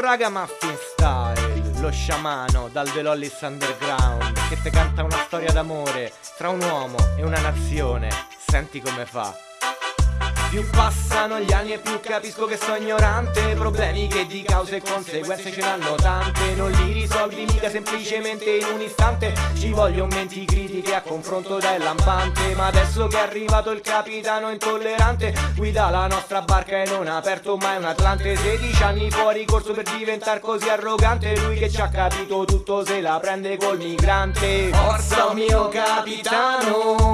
Raga Muffin Style, lo sciamano dal The Lollis Underground Che te canta una storia d'amore tra un uomo e una nazione. Senti come fa più passano gli anni e più capisco che sono ignorante. Problemi che di cause e conseguenze ce n'hanno tante. Non li risolvi mica semplicemente in un istante. Ci vogliono menti critiche a confronto dai lampante. Ma adesso che è arrivato il capitano intollerante Guida la nostra barca e non ha aperto mai un Atlante. 16 anni fuori corso per diventare così arrogante. Lui che ci ha capito tutto se la prende col migrante. Forza mio capitano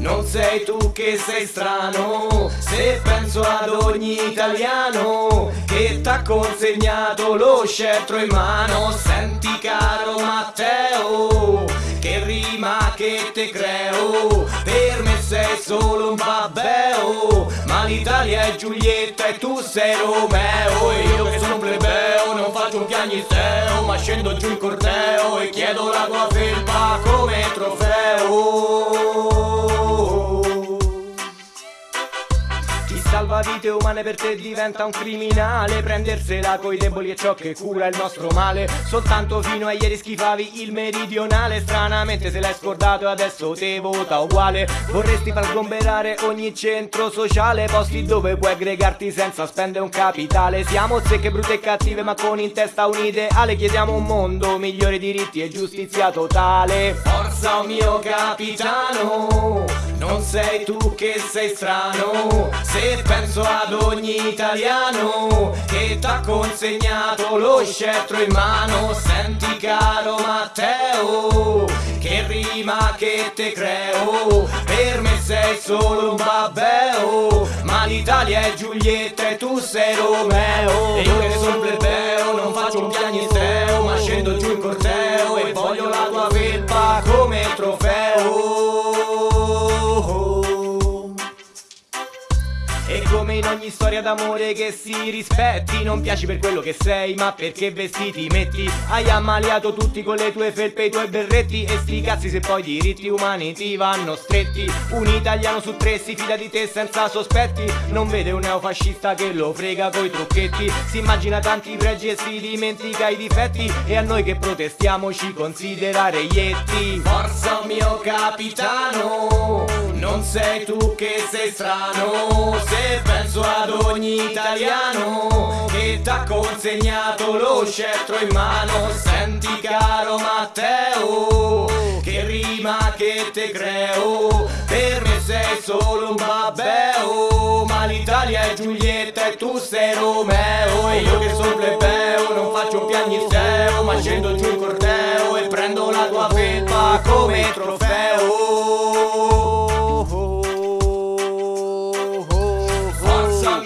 non sei tu che sei strano Se penso ad ogni italiano Che t'ha consegnato lo scettro in mano. Senti caro Matteo Che rima che te creo. Per me sei solo un babbeo Ma l'Italia è Giulietta e tu sei Romeo. E io che sono plebeo non faccio un piagnisteo Ma scendo giù in corteo e chiedo la tua felpa come trofeo vite umane per te diventa un criminale. Prendersela coi deboli è ciò che cura il nostro male. Soltanto fino a ieri schifavi il meridionale. Stranamente se l'hai scordato e adesso te vota uguale. Vorresti far sgomberare ogni centro sociale Posti dove puoi aggregarti senza spendere un capitale. Siamo secche, brutte e cattive ma con in testa un ideale. Chiediamo un mondo, migliori diritti e giustizia totale. Forza o mio capitano Non sei tu che sei strano. Se penso ad ogni italiano che t'ha consegnato lo scettro in mano Senti caro Matteo che rima che te creo. Per me sei solo un babbeo Ma l'Italia è Giulietta e tu sei Romeo. E io che sono plebeo non faccio un piagnisteo Ma scendo giù in corteo e voglio la tua felpa come trofeo ogni storia d'amore che si rispetti. Non piaci per quello che sei ma perché vestiti metti. Hai ammaliato tutti con le tue felpe e i tuoi berretti. E sti cazzi se poi i diritti umani ti vanno stretti. Un italiano su tre si fida di te senza sospetti. Non vede un neofascista che lo frega coi trucchetti. Si immagina tanti pregi e si dimentica i difetti. E a noi che protestiamo ci considera reietti Forza mio capitano Non sei tu che sei strano Se penso ad ogni italiano Che t'ha consegnato lo scettro in mano. Senti caro Matteo Che rima che te creo Per me sei solo un babbeo Ma l'Italia è Giulietta e tu sei Romeo. E io che sono plebeo non faccio piagnisteo Ma scendo giù in corteo e prendo la tua felpa come trofeo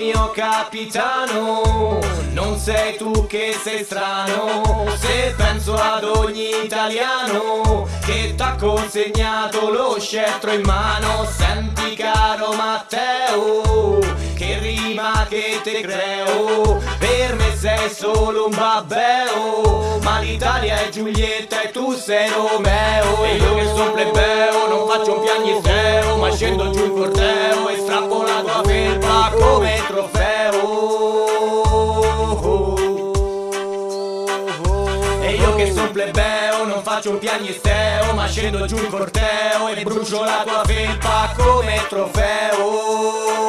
mio capitano. Non sei tu che sei strano Se penso ad ogni italiano Che t'ha consegnato lo scettro in mano. Senti caro Matteo Che rima che te creo. Per me sei solo un babbeo Ma l'Italia è Giulietta e tu sei Romeo. E io che sono plebeo non faccio un piagnisteo Ma scendo giù in corteo son plebeo non faccio un piagnisteo Ma scendo giù in corteo e brucio la tua felpa come trofeo